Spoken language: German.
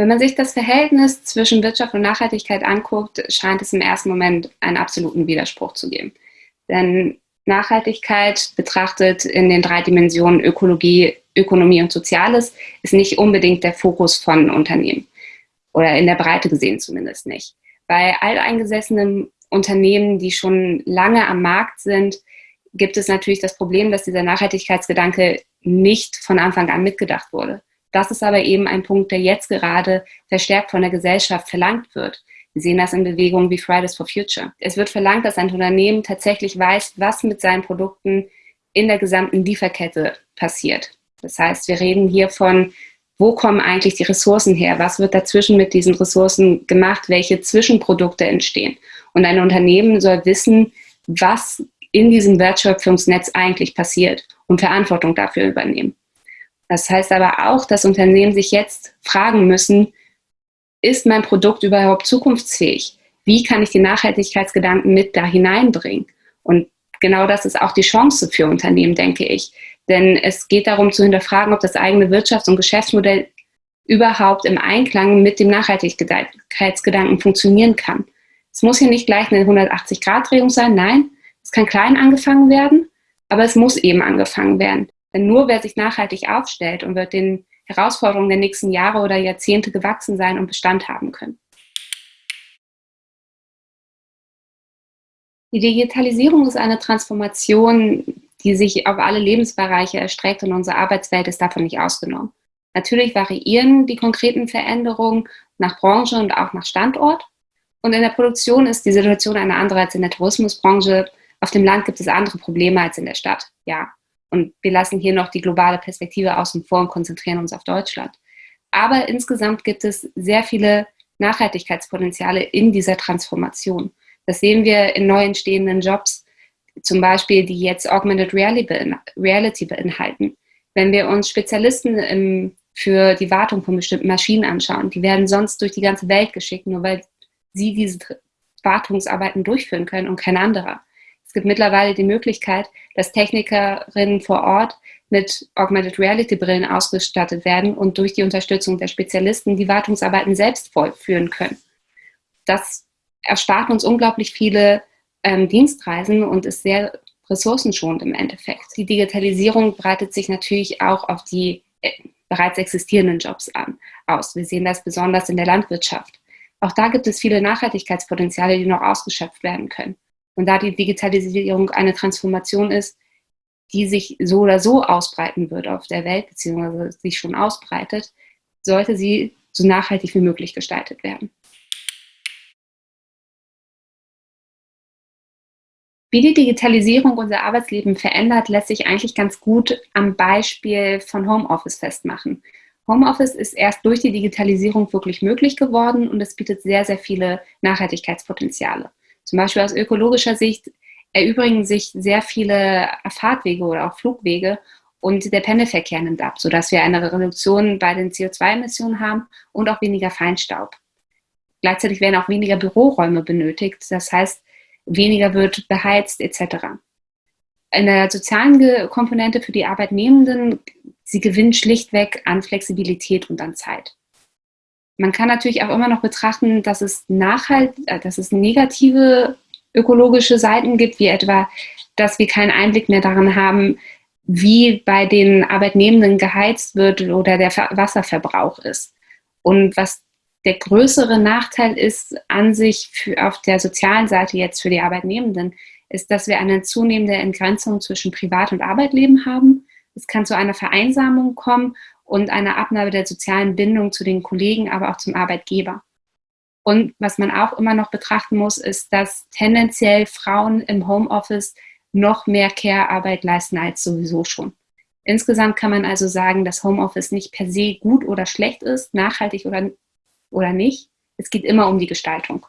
Wenn man sich das Verhältnis zwischen Wirtschaft und Nachhaltigkeit anguckt, scheint es im ersten Moment einen absoluten Widerspruch zu geben. Denn Nachhaltigkeit betrachtet in den drei Dimensionen Ökologie, Ökonomie und Soziales ist nicht unbedingt der Fokus von Unternehmen oder in der Breite gesehen zumindest nicht. Bei alteingesessenen Unternehmen, die schon lange am Markt sind, gibt es natürlich das Problem, dass dieser Nachhaltigkeitsgedanke nicht von Anfang an mitgedacht wurde. Das ist aber eben ein Punkt, der jetzt gerade verstärkt von der Gesellschaft verlangt wird. Wir sehen das in Bewegungen wie Fridays for Future. Es wird verlangt, dass ein Unternehmen tatsächlich weiß, was mit seinen Produkten in der gesamten Lieferkette passiert. Das heißt, wir reden hier von, wo kommen eigentlich die Ressourcen her? Was wird dazwischen mit diesen Ressourcen gemacht? Welche Zwischenprodukte entstehen? Und ein Unternehmen soll wissen, was in diesem Wertschöpfungsnetz eigentlich passiert und Verantwortung dafür übernehmen. Das heißt aber auch, dass Unternehmen sich jetzt fragen müssen, ist mein Produkt überhaupt zukunftsfähig? Wie kann ich die Nachhaltigkeitsgedanken mit da hineinbringen? Und genau das ist auch die Chance für Unternehmen, denke ich. Denn es geht darum zu hinterfragen, ob das eigene Wirtschafts- und Geschäftsmodell überhaupt im Einklang mit dem Nachhaltigkeitsgedanken funktionieren kann. Es muss hier nicht gleich eine 180-Grad-Drehung sein, nein, es kann klein angefangen werden, aber es muss eben angefangen werden. Denn nur wer sich nachhaltig aufstellt und wird den Herausforderungen der nächsten Jahre oder Jahrzehnte gewachsen sein und Bestand haben können. Die Digitalisierung ist eine Transformation, die sich auf alle Lebensbereiche erstreckt und unsere Arbeitswelt ist davon nicht ausgenommen. Natürlich variieren die konkreten Veränderungen nach Branche und auch nach Standort. Und in der Produktion ist die Situation eine andere als in der Tourismusbranche. Auf dem Land gibt es andere Probleme als in der Stadt, ja. Und wir lassen hier noch die globale Perspektive außen vor und konzentrieren uns auf Deutschland. Aber insgesamt gibt es sehr viele Nachhaltigkeitspotenziale in dieser Transformation. Das sehen wir in neu entstehenden Jobs, zum Beispiel, die jetzt Augmented Reality beinhalten. Wenn wir uns Spezialisten im, für die Wartung von bestimmten Maschinen anschauen, die werden sonst durch die ganze Welt geschickt, nur weil sie diese Wartungsarbeiten durchführen können und kein anderer. Es gibt mittlerweile die Möglichkeit, dass Technikerinnen vor Ort mit Augmented Reality Brillen ausgestattet werden und durch die Unterstützung der Spezialisten die Wartungsarbeiten selbst vollführen können. Das erspart uns unglaublich viele ähm, Dienstreisen und ist sehr ressourcenschonend im Endeffekt. Die Digitalisierung breitet sich natürlich auch auf die äh, bereits existierenden Jobs an, aus. Wir sehen das besonders in der Landwirtschaft. Auch da gibt es viele Nachhaltigkeitspotenziale, die noch ausgeschöpft werden können. Und da die Digitalisierung eine Transformation ist, die sich so oder so ausbreiten wird auf der Welt, beziehungsweise sich schon ausbreitet, sollte sie so nachhaltig wie möglich gestaltet werden. Wie die Digitalisierung unser Arbeitsleben verändert, lässt sich eigentlich ganz gut am Beispiel von Homeoffice festmachen. Homeoffice ist erst durch die Digitalisierung wirklich möglich geworden und es bietet sehr, sehr viele Nachhaltigkeitspotenziale. Zum Beispiel aus ökologischer Sicht erübrigen sich sehr viele Fahrtwege oder auch Flugwege und der Pendelverkehr nimmt ab, sodass wir eine Reduktion bei den CO2-Emissionen haben und auch weniger Feinstaub. Gleichzeitig werden auch weniger Büroräume benötigt, das heißt, weniger wird beheizt etc. In der sozialen Komponente für die Arbeitnehmenden, sie gewinnt schlichtweg an Flexibilität und an Zeit. Man kann natürlich auch immer noch betrachten, dass es, nachhalt, äh, dass es negative ökologische Seiten gibt, wie etwa, dass wir keinen Einblick mehr daran haben, wie bei den Arbeitnehmenden geheizt wird oder der Wasserverbrauch ist. Und was der größere Nachteil ist an sich für, auf der sozialen Seite jetzt für die Arbeitnehmenden, ist, dass wir eine zunehmende Entgrenzung zwischen Privat- und Arbeitleben haben. Es kann zu einer Vereinsamung kommen und eine Abnahme der sozialen Bindung zu den Kollegen, aber auch zum Arbeitgeber. Und was man auch immer noch betrachten muss, ist, dass tendenziell Frauen im Homeoffice noch mehr Care-Arbeit leisten als sowieso schon. Insgesamt kann man also sagen, dass Homeoffice nicht per se gut oder schlecht ist, nachhaltig oder, oder nicht. Es geht immer um die Gestaltung.